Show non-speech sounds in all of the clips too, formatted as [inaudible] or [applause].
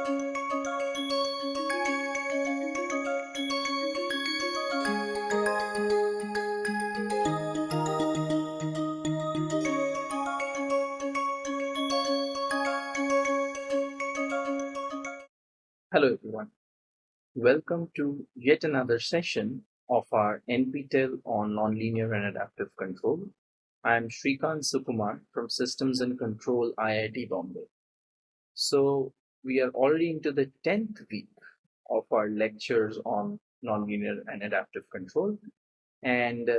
Hello everyone. Welcome to yet another session of our NPTEL on Nonlinear and Adaptive Control. I am Srikant Sukumar from Systems and Control IIT Bombay. So we are already into the 10th week of our lectures on nonlinear and adaptive control. And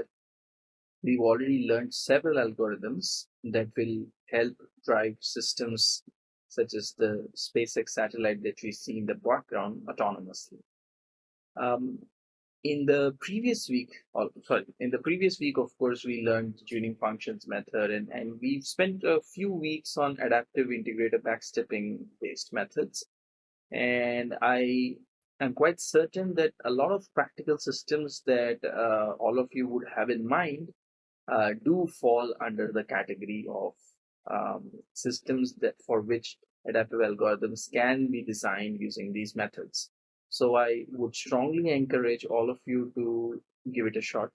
we've already learned several algorithms that will help drive systems such as the SpaceX satellite that we see in the background autonomously. Um, in the previous week, or sorry, in the previous week, of course, we learned tuning functions method, and, and we've spent a few weeks on adaptive integrator backstepping based methods. And I am quite certain that a lot of practical systems that uh, all of you would have in mind uh, do fall under the category of um, systems that for which adaptive algorithms can be designed using these methods. So I would strongly encourage all of you to give it a shot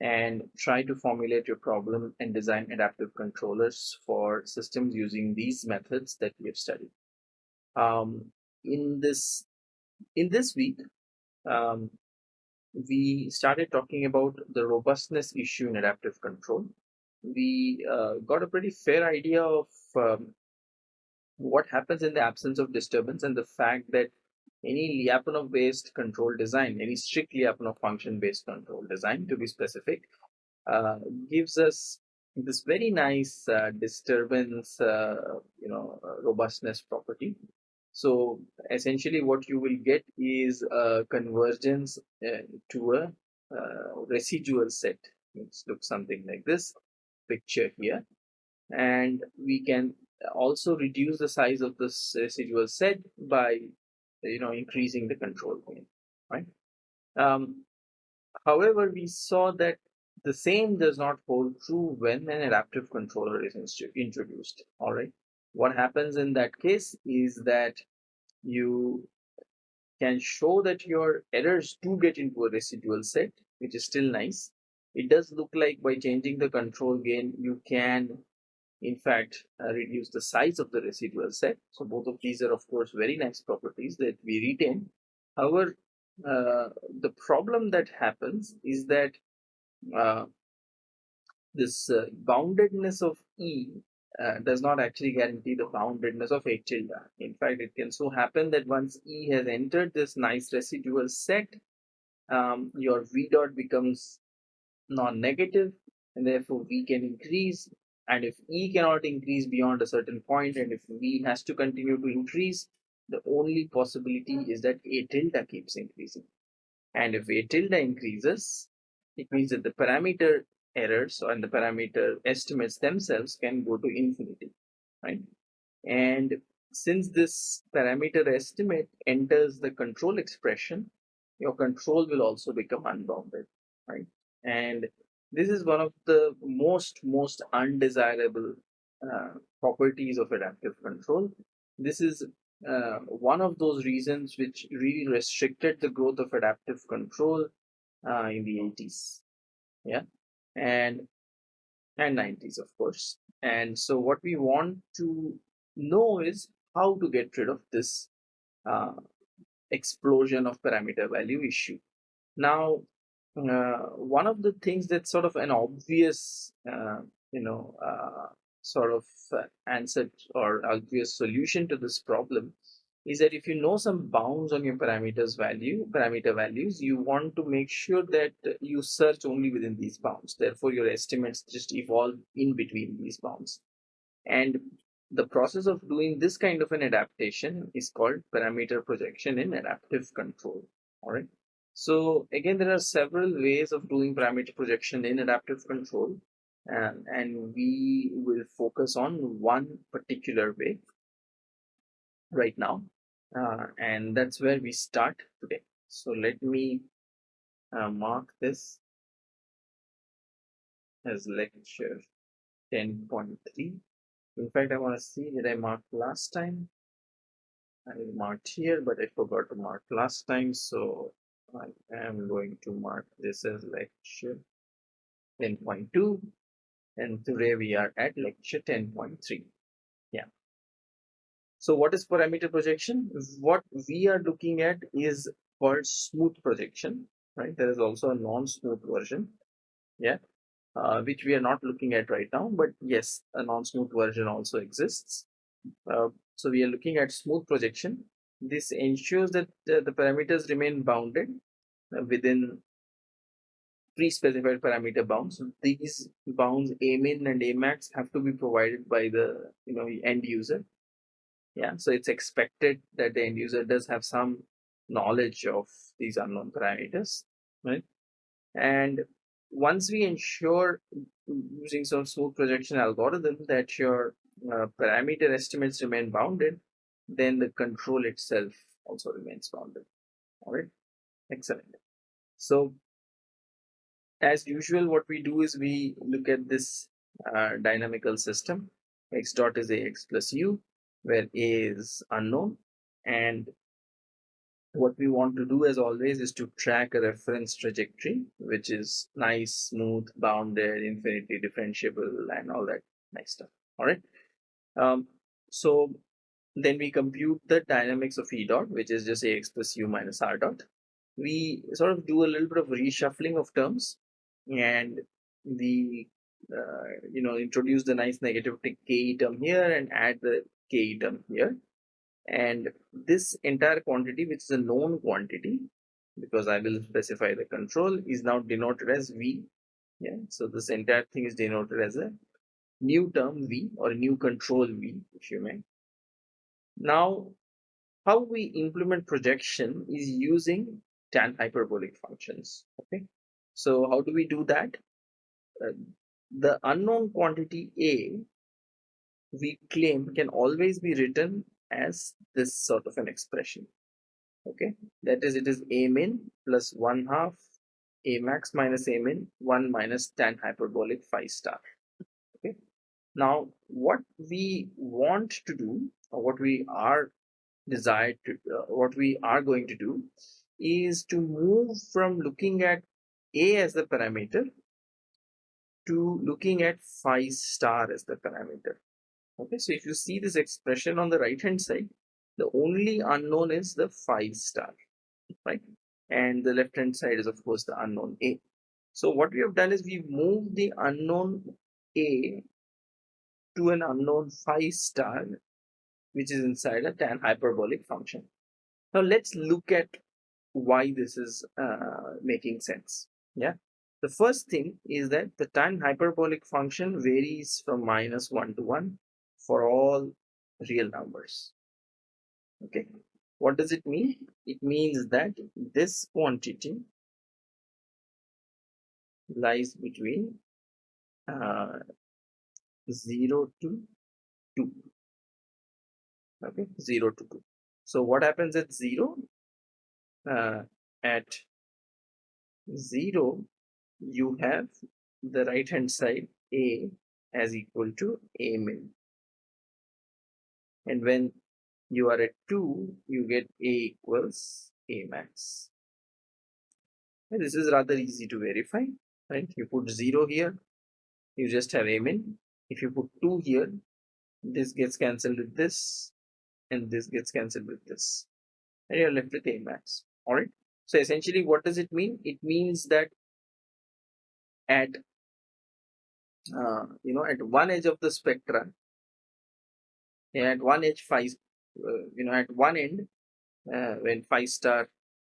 and try to formulate your problem and design adaptive controllers for systems using these methods that we have studied. Um, in this in this week, um, we started talking about the robustness issue in adaptive control we uh, got a pretty fair idea of um, what happens in the absence of disturbance and the fact that any Lyapunov based control design, any strict Lyapunov function based control design to be specific, uh, gives us this very nice uh, disturbance, uh, you know, uh, robustness property. So essentially what you will get is a convergence uh, to a residual set. It looks something like this picture here and we can also reduce the size of this residual set by you know increasing the control plane right? Um, however we saw that the same does not hold true when an adaptive controller is introduced all right? What happens in that case is that you can show that your errors do get into a residual set which is still nice. It does look like by changing the control gain you can in fact uh, reduce the size of the residual set so both of these are of course very nice properties that we retain however uh, the problem that happens is that uh, this uh, boundedness of E uh, does not actually guarantee the boundedness of A tilde. In fact, it can so happen that once E has entered this nice residual set, um, your V dot becomes non-negative and therefore V can increase and if E cannot increase beyond a certain point and if V has to continue to increase the only possibility is that A tilde keeps increasing. And if A tilde increases it means that the parameter errors and the parameter estimates themselves can go to infinity right? And since this parameter estimate enters the control expression your control will also become unbounded right? And this is one of the most most undesirable uh, properties of adaptive control. This is uh, one of those reasons which really restricted the growth of adaptive control uh, in the 80s yeah. And and 90s of course. And so what we want to know is how to get rid of this uh, explosion of parameter value issue. Now uh, one of the things that's sort of an obvious, uh, you know, uh, sort of uh, answer or obvious solution to this problem is that if you know some bounds on your parameters value, parameter values, you want to make sure that you search only within these bounds. Therefore, your estimates just evolve in between these bounds. And the process of doing this kind of an adaptation is called parameter projection in adaptive control. All right. So again, there are several ways of doing parameter projection in adaptive control and, and we will focus on one particular way right now uh, and that's where we start today. So let me uh, mark this as lecture 10.3. In fact, I want to see did I mark last time? I marked here, but I forgot to mark last time, so I am going to mark this as lecture 10.2 and today we are at lecture 10.3. Yeah. So what is parameter projection? What we are looking at is called smooth projection, right? There is also a non-smooth version, yeah, uh, which we are not looking at right now, but yes, a non-smooth version also exists. Uh, so we are looking at smooth projection. This ensures that uh, the parameters remain bounded within pre-specified parameter bounds. These bounds a min and a max have to be provided by the you know end user. Yeah, so it's expected that the end user does have some knowledge of these unknown parameters, right? And once we ensure using some smooth projection algorithm that your uh, parameter estimates remain bounded, then the control itself also remains bounded. All right, excellent. So as usual, what we do is we look at this uh, dynamical system. x dot is ax plus u, where a is unknown. And what we want to do as always is to track a reference trajectory, which is nice, smooth, bounded, infinitely differentiable, and all that nice stuff. All right. Um, so then we compute the dynamics of E dot, which is just ax plus u minus r dot. We sort of do a little bit of reshuffling of terms and the uh, you know introduce the nice negative k term here and add the k term here. And this entire quantity which is a known quantity because I will specify the control is now denoted as V. Yeah so this entire thing is denoted as a new term V or a new control V if you may now how we implement projection is using tan hyperbolic functions okay so how do we do that? Uh, the unknown quantity A we claim can always be written as this sort of an expression. Okay, that is it is A min plus 1 half A max minus A min 1 minus tan hyperbolic phi star. Okay, now what we want to do what we are desired to uh, what we are going to do is to move from looking at a as the parameter to looking at phi star as the parameter. Okay, so if you see this expression on the right hand side, the only unknown is the phi star, right? And the left hand side is of course the unknown A. So what we have done is we've moved the unknown A to an unknown phi star, which is inside a tan hyperbolic function. Now let's look at why this is uh, making sense. Yeah. The first thing is that the tan hyperbolic function varies from minus 1 to 1 for all real numbers. Okay. What does it mean? It means that this quantity lies between uh, 0 to 2 okay. 0 to 2 so what happens at 0 uh, at 0 you have the right hand side a as equal to a min. And when you are at 2 you get a equals a max. And this is rather easy to verify right? You put 0 here you just have a min. If you put 2 here this gets cancelled with this and this gets cancelled with this and you're left with a max all right so essentially, what does it mean? It means that at uh, you know at one edge of the spectra, at one edge phi, uh, you know at one end uh, when phi star,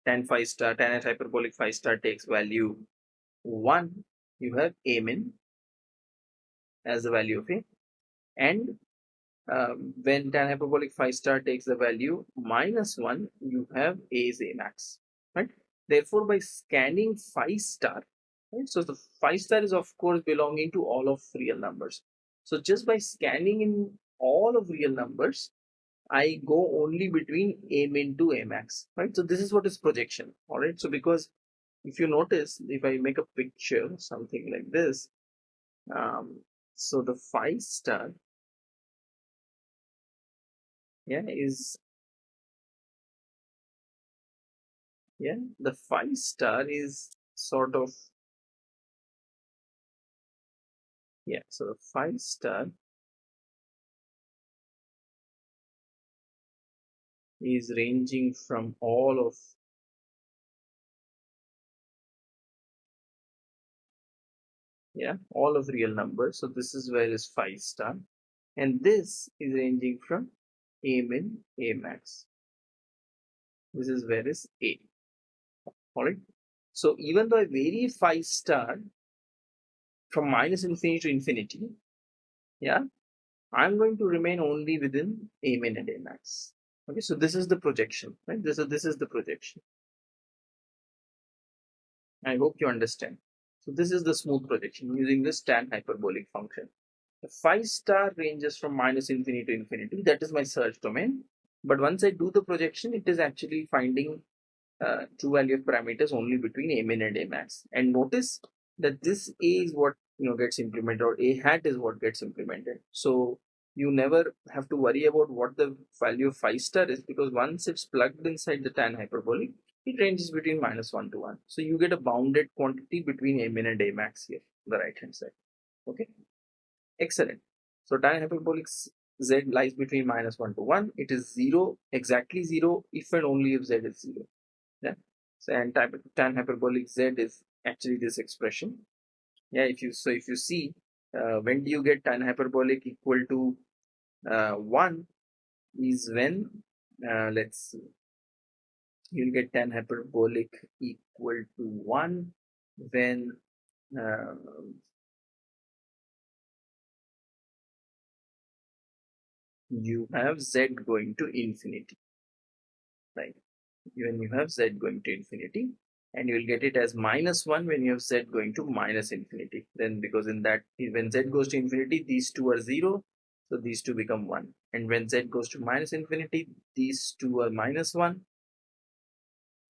tan phi star, tan hyperbolic phi star takes value one, you have a min as the value of a, and um, when tan hyperbolic phi star takes the value minus 1 you have a is a max right? Therefore by scanning phi star right? So the phi star is of course belonging to all of real numbers. So just by scanning in all of real numbers i go only between a min to a max right? So this is what is projection all right? So because if you notice if i make a picture something like this um so the phi star yeah is yeah the phi star is sort of yeah so the phi star is ranging from all of yeah all of real numbers so this is where is phi star and this is ranging from a min a max. This is where is a. All right so even though i vary phi star from minus infinity to infinity yeah i'm going to remain only within a min and a max. Okay so this is the projection right? This is this is the projection. I hope you understand. So this is the smooth projection using this tan hyperbolic function. The phi star ranges from minus infinity to infinity. That is my search domain. But once I do the projection, it is actually finding uh, true value of parameters only between a min and a max. And notice that this a is what you know gets implemented or a hat is what gets implemented. So you never have to worry about what the value of phi star is because once it's plugged inside the tan hyperbolic, it ranges between minus 1 to 1. So you get a bounded quantity between a min and a max here, the right hand side. Okay, excellent. So tan hyperbolic z lies between minus 1 to 1. It is 0, exactly 0 if and only if z is 0. Yeah. So and type, tan hyperbolic z is actually this expression. Yeah, if you so if you see uh, when do you get tan hyperbolic equal to uh, 1 is when uh, let's see you'll get tan hyperbolic equal to 1 when uh, you have z going to infinity right? When you have z going to infinity and you will get it as minus 1 when you have z going to minus infinity. Then because in that when z goes to infinity these two are 0 so these two become 1 and when z goes to minus infinity these two are minus 1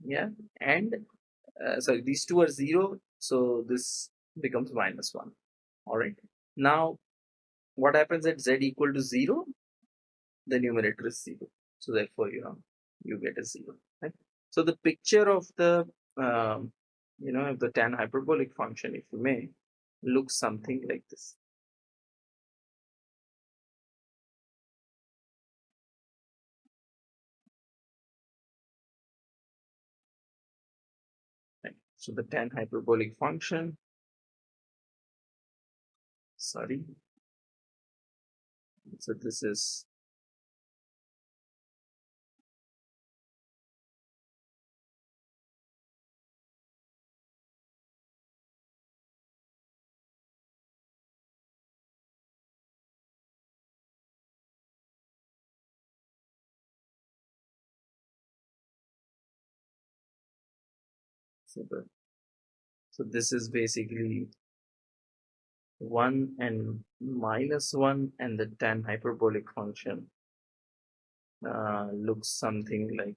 yeah and uh, sorry these two are zero so this becomes minus one. All right. Now what happens at z equal to zero the numerator is zero. So therefore you know you get a zero right? So the picture of the um, you know of the tan hyperbolic function if you may looks something like this. So the tan hyperbolic function, sorry, so this is so the so this is basically 1 and minus 1 and the tan hyperbolic function uh, looks something like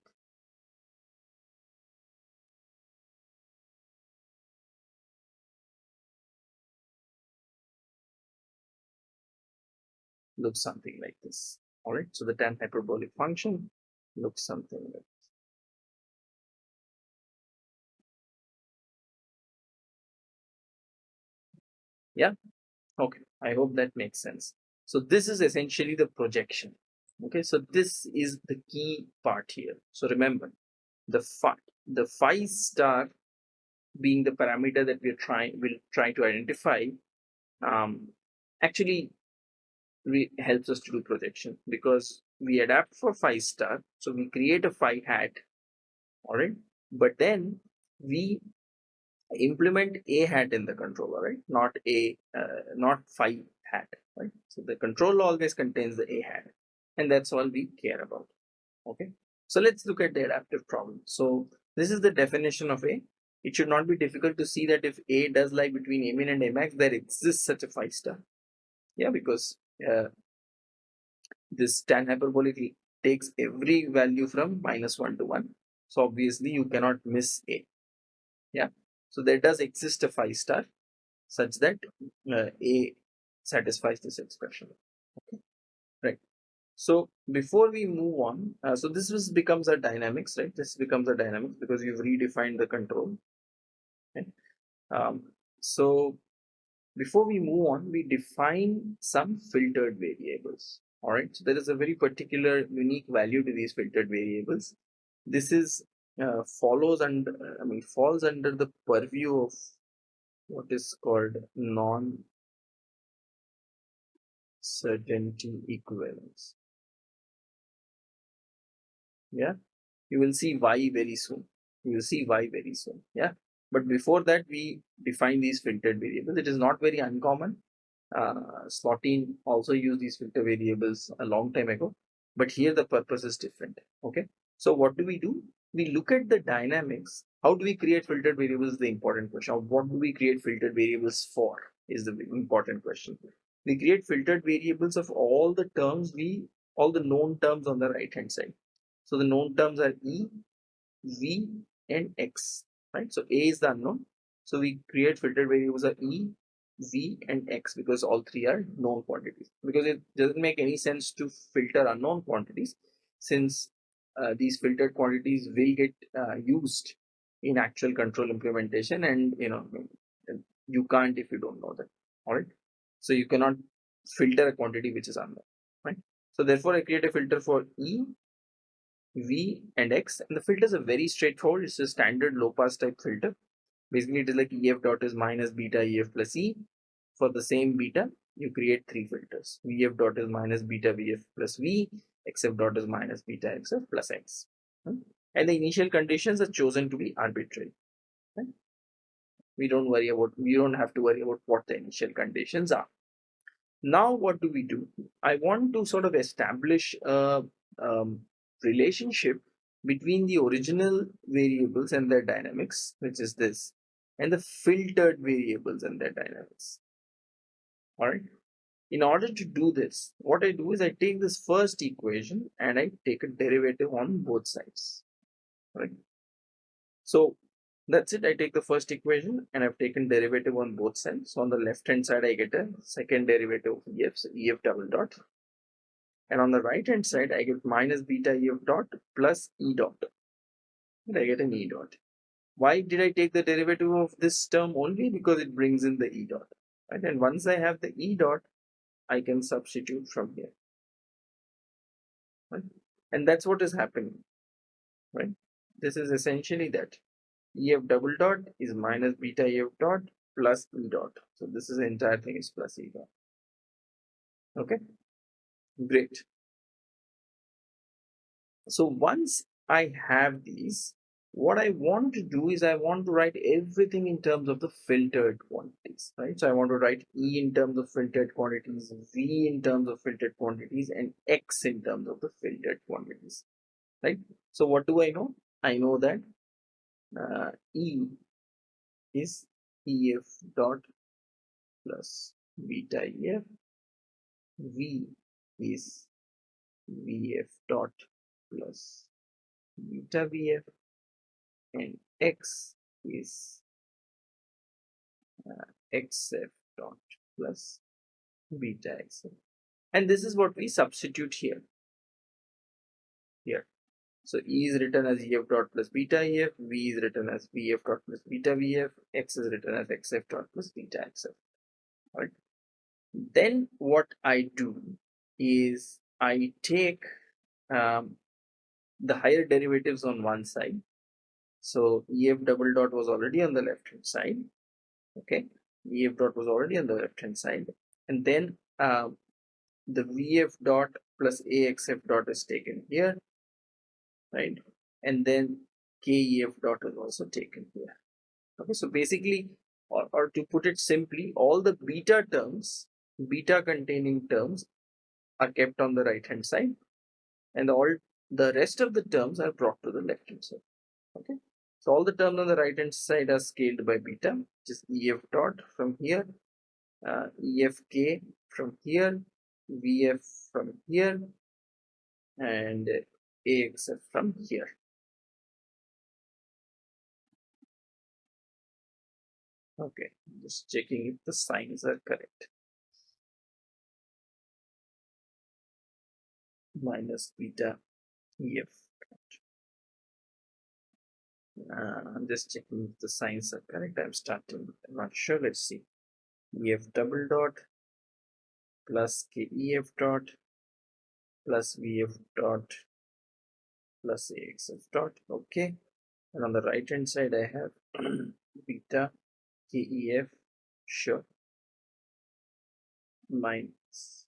looks something like this. All right so the tan hyperbolic function looks something like yeah? Okay. I hope that makes sense. So this is essentially the projection. Okay? So this is the key part here. So remember the phi the phi star being the parameter that we're trying will try to identify um, actually helps us to do projection because we adapt for phi star. So we create a phi hat. All right? But then we implement a hat in the controller right? Not a uh, not phi hat right? So the controller always contains the a hat and that's all we care about okay? So let's look at the adaptive problem. So this is the definition of a. It should not be difficult to see that if a does lie between a min and a max there exists such a phi star. Yeah because uh, this tan hyperbolic takes every value from minus 1 to 1 so obviously you cannot miss a. Yeah so there does exist a phi star such that uh, A satisfies this expression. Okay, right. So before we move on, uh, so this becomes a dynamics, right? This becomes a dynamics because you've redefined the control. Okay? Um, so before we move on, we define some filtered variables. All right, so there is a very particular unique value to these filtered variables. This is uh, follows and I mean, falls under the purview of what is called non certainty equivalence. Yeah, you will see why very soon. You will see why very soon. Yeah, but before that, we define these filtered variables. It is not very uncommon. Uh, Slotine also used these filter variables a long time ago, but here the purpose is different. Okay, so what do we do? We look at the dynamics. How do we create filtered variables is the important question. What do we create filtered variables for is the important question. We create filtered variables of all the terms we, all the known terms on the right hand side. So the known terms are E, V, and X right? So A is the unknown. So we create filtered variables of E, V, and X because all three are known quantities. Because it doesn't make any sense to filter unknown quantities since uh, these filtered quantities will get uh, used in actual control implementation and you know you can't if you don't know that all right so you cannot filter a quantity which is unknown right so therefore i create a filter for e V and X and the filters are very straightforward. It's a standard low pass type filter. Basically it is like EF dot is minus beta EF plus E. For the same beta, you create three filters. VF dot is minus beta VF plus V, XF dot is minus beta XF plus X. And the initial conditions are chosen to be arbitrary. We don't worry about, we don't have to worry about what the initial conditions are. Now what do we do? I want to sort of establish a um, relationship between the original variables and their dynamics, which is this, and the filtered variables and their dynamics. All right. In order to do this, what I do is I take this first equation and I take a derivative on both sides. Right. So that's it. I take the first equation and I've taken derivative on both sides. So on the left hand side, I get a second derivative of EF, so EF double dot and on the right hand side I get minus beta EF dot plus E dot and I get an E dot. Why did I take the derivative of this term only? Because it brings in the E dot. Right? And once I have the E dot, I can substitute from here. Right? And that's what is happening. Right? This is essentially that. EF double dot is minus beta EF dot plus E dot. So this is the entire thing is plus E dot. Okay. Great. So once I have these, what I want to do is I want to write everything in terms of the filtered quantities, right? So I want to write E in terms of filtered quantities, V in terms of filtered quantities, and X in terms of the filtered quantities, right? So what do I know? I know that uh, E is EF dot plus beta EF, V is Vf dot plus beta Vf and x is uh, xf dot plus beta xf and this is what we substitute here. Here. So e is written as ef dot plus beta ef v is written as vf dot plus beta vf x is written as xf dot plus beta xf right then what i do is I take um, the higher derivatives on one side. So EF double dot was already on the left hand side. Okay, EF dot was already on the left hand side. And then uh, the VF dot plus AXF dot is taken here. Right. And then KEF dot is also taken here. Okay, so basically, or, or to put it simply, all the beta terms, beta containing terms are kept on the right hand side and all the rest of the terms are brought to the left hand side okay so all the terms on the right hand side are scaled by beta which is ef dot from here uh, efk from here vf from here and axf from here okay just checking if the signs are correct minus beta EF. Uh, I'm just checking if the signs are correct. I'm starting. I'm not sure. Let's see. EF double dot plus KEF dot plus VF dot plus AXF dot. Okay. And on the right hand side, I have [clears throat] beta KEF sure minus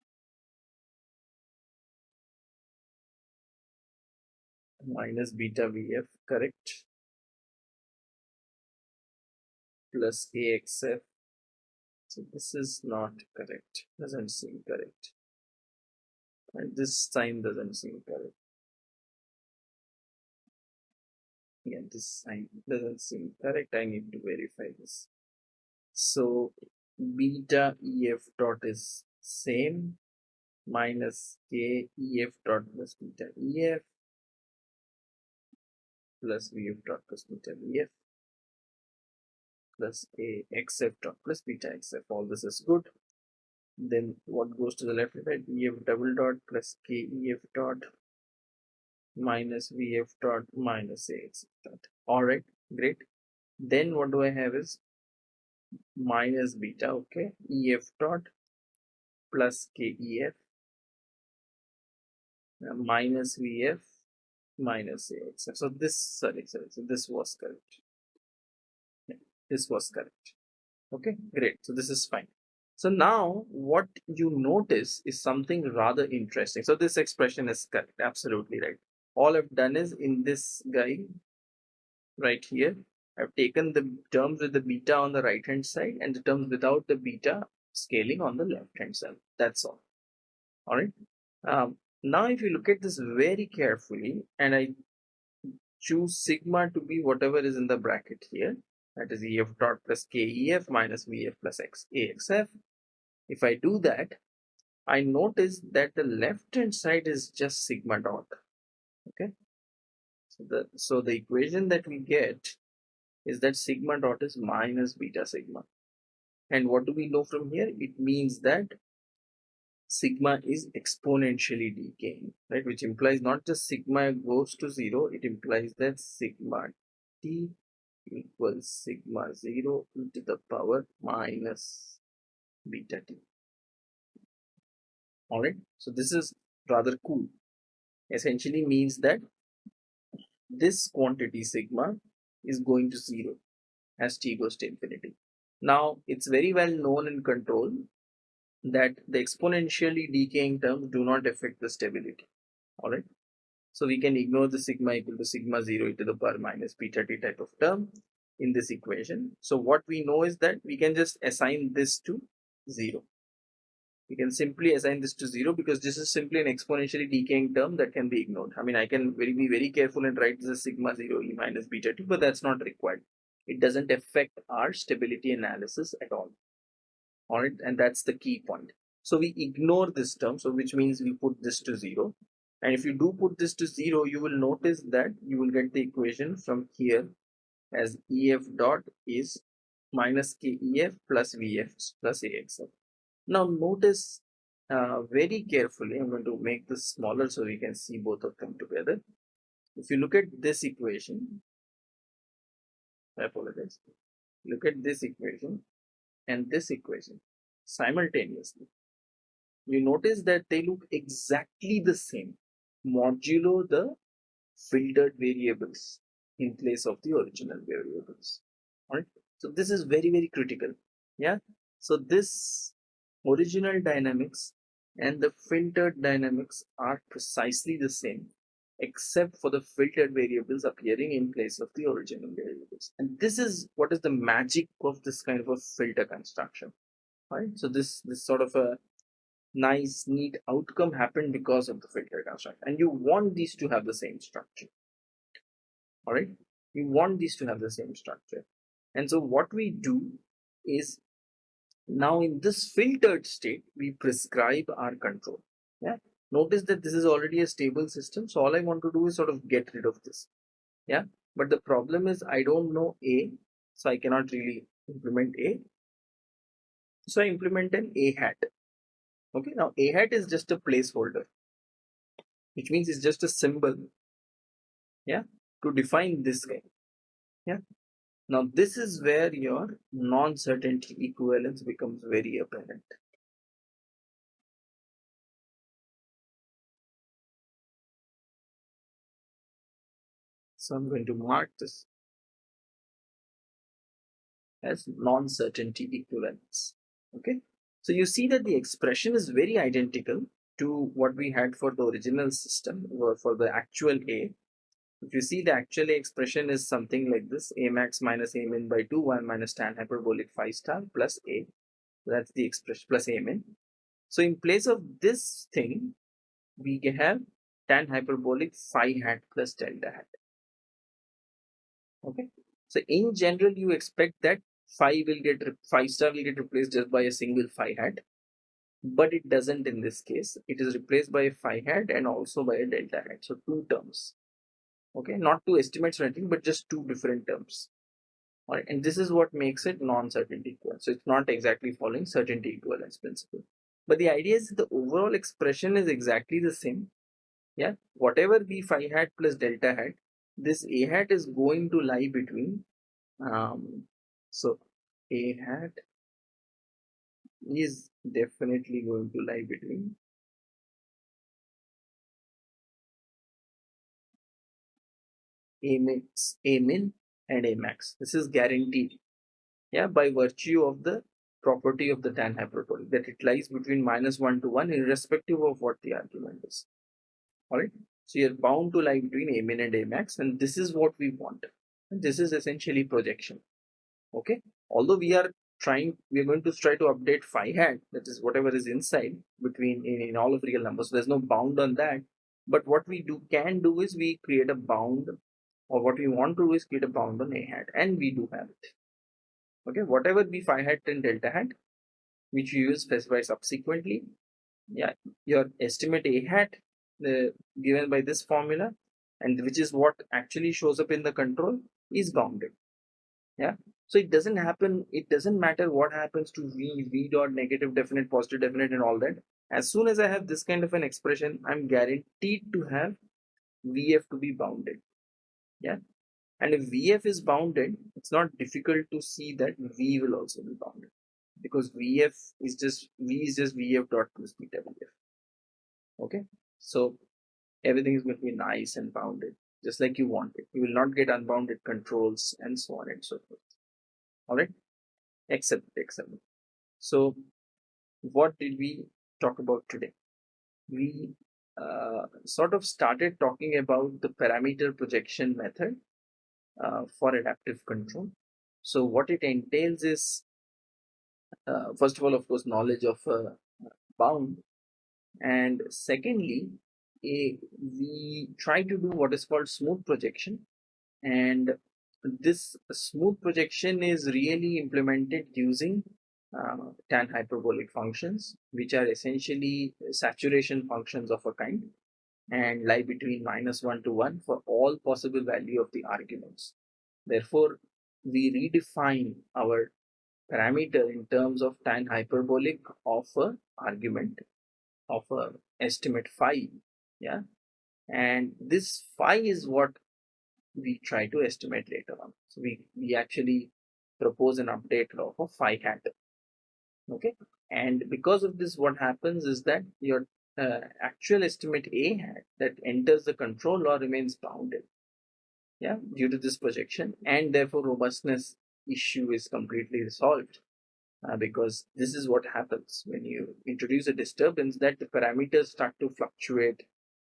minus beta VF correct plus AXF so this is not correct doesn't seem correct. And this sign doesn't seem correct. Yeah this sign doesn't seem correct. I need to verify this. So beta EF dot is same minus K EF dot plus beta EF plus VF dot plus beta VF plus A XF dot plus beta XF. All this is good. Then what goes to the left side? EF double dot plus KEF dot minus VF dot minus AXF dot. Alright, great. Then what do I have is minus beta, okay, EF dot plus KEF uh, minus VF minus AXF. So this, sorry, sorry, so this was correct. This was correct. Okay, great. So this is fine. So now what you notice is something rather interesting. So this expression is correct, absolutely right. All I've done is in this guy right here, I've taken the terms with the beta on the right hand side and the terms without the beta scaling on the left hand side. That's all. All right. Um, now, if you look at this very carefully and I choose sigma to be whatever is in the bracket here, that is EF dot plus KEF minus VF plus X AXF. If I do that, I notice that the left hand side is just sigma dot. Okay. So the, so the equation that we get is that sigma dot is minus beta sigma. And what do we know from here? It means that sigma is exponentially decaying, right? Which implies not just sigma goes to zero, it implies that sigma t equals sigma 0 e to the power minus beta t. Alright, so this is rather cool. Essentially means that this quantity sigma is going to zero as t goes to infinity. Now, it's very well known in control that the exponentially decaying terms do not affect the stability. All right. So we can ignore the sigma equal to sigma 0 e to the power minus beta t type of term in this equation. So what we know is that we can just assign this to 0. We can simply assign this to 0 because this is simply an exponentially decaying term that can be ignored. I mean, I can very, be very careful and write this as sigma 0 e minus beta t, but that's not required. It doesn't affect our stability analysis at all all right and that's the key point so we ignore this term so which means we put this to zero and if you do put this to zero you will notice that you will get the equation from here as ef dot is minus kef plus vf plus axf now notice uh, very carefully i'm going to make this smaller so we can see both of them together. If you look at this equation i apologize. Look at this equation and this equation simultaneously, you notice that they look exactly the same modulo the filtered variables in place of the original variables. Right? So this is very, very critical. Yeah. So this original dynamics and the filtered dynamics are precisely the same except for the filtered variables appearing in place of the original variables. And this is what is the magic of this kind of a filter construction, right? So this, this sort of a nice, neat outcome happened because of the filter construction. And you want these to have the same structure, all right? You want these to have the same structure. And so what we do is now in this filtered state, we prescribe our control. Yeah, notice that this is already a stable system so all i want to do is sort of get rid of this yeah but the problem is i don't know a so i cannot really implement a so i implement an a hat okay now a hat is just a placeholder which means it's just a symbol yeah to define this guy yeah. Now this is where your non-certainty equivalence becomes very apparent. So i'm going to mark this as non-certainty equivalence okay so you see that the expression is very identical to what we had for the original system or for the actual A. If you see the actual A expression is something like this, A max minus A min by 2, 1 minus tan hyperbolic phi star plus A. That's the expression plus A min. So in place of this thing, we have tan hyperbolic phi hat plus delta hat. Okay. So in general, you expect that phi will get phi star will get replaced just by a single phi hat. But it doesn't in this case. It is replaced by a phi hat and also by a delta hat. So two terms. Okay? Not two estimates or anything but just two different terms. All right and this is what makes it non-certainty equivalent so it's not exactly following certainty equivalence principle. But the idea is the overall expression is exactly the same. Yeah? Whatever the phi hat plus delta hat this a hat is going to lie between um so a hat is definitely going to lie between a max, a min and a max. This is guaranteed, yeah, by virtue of the property of the tan hyperbolic that it lies between minus one to one, irrespective of what the argument is. All right, so you're bound to lie between a min and a max, and this is what we want. And this is essentially projection. Okay, although we are trying we're going to try to update phi hat that is whatever is inside between in, in all of real numbers there's no bound on that. But what we do can do is we create a bound or what we want to do is create a bound on a hat and we do have it. Okay? Whatever be phi hat and delta hat which you use specify subsequently yeah your estimate a hat the uh, given by this formula and which is what actually shows up in the control is bounded. Yeah so it doesn't happen, it doesn't matter what happens to V, V dot negative definite, positive definite and all that. As soon as I have this kind of an expression, I'm guaranteed to have VF to be bounded. Yeah. And if VF is bounded, it's not difficult to see that V will also be bounded because VF is just V is just VF dot plus beta VF. Okay. So everything is going to be nice and bounded just like you want it. You will not get unbounded controls and so on and so forth all right except except so what did we talk about today? We uh, sort of started talking about the parameter projection method uh, for adaptive control. So what it entails is uh, first of all of course knowledge of uh, bound. And secondly a, we try to do what is called smooth projection. And this smooth projection is really implemented using uh, tan hyperbolic functions, which are essentially saturation functions of a kind and lie between minus 1 to 1 for all possible value of the arguments. Therefore, we redefine our parameter in terms of tan hyperbolic of a argument of a estimate phi yeah and this phi is what we try to estimate later on. So we, we actually propose an update law for phi hat. Okay. And because of this, what happens is that your uh, actual estimate A hat that enters the control law remains bounded. Yeah, due to this projection, and therefore robustness issue is completely resolved. Uh, because this is what happens when you introduce a disturbance that the parameters start to fluctuate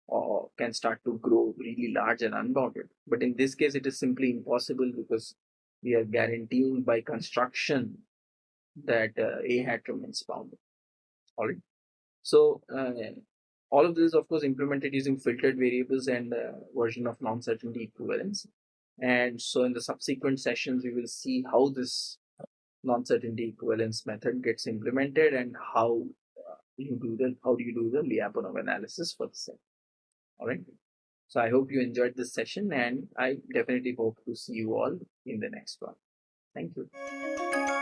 or can start to grow really large and unbounded. But in this case, it is simply impossible because we are guaranteeing by construction that uh, A hat remains bounded. All right. So uh, all of this is of course implemented using filtered variables and uh, version of non-certainty equivalence. And so in the subsequent sessions, we will see how this non-certainty equivalence method gets implemented and how uh, you do the how do you do the Lyapunov analysis for the same. All right. So I hope you enjoyed this session and I definitely hope to see you all in the next one. Thank you.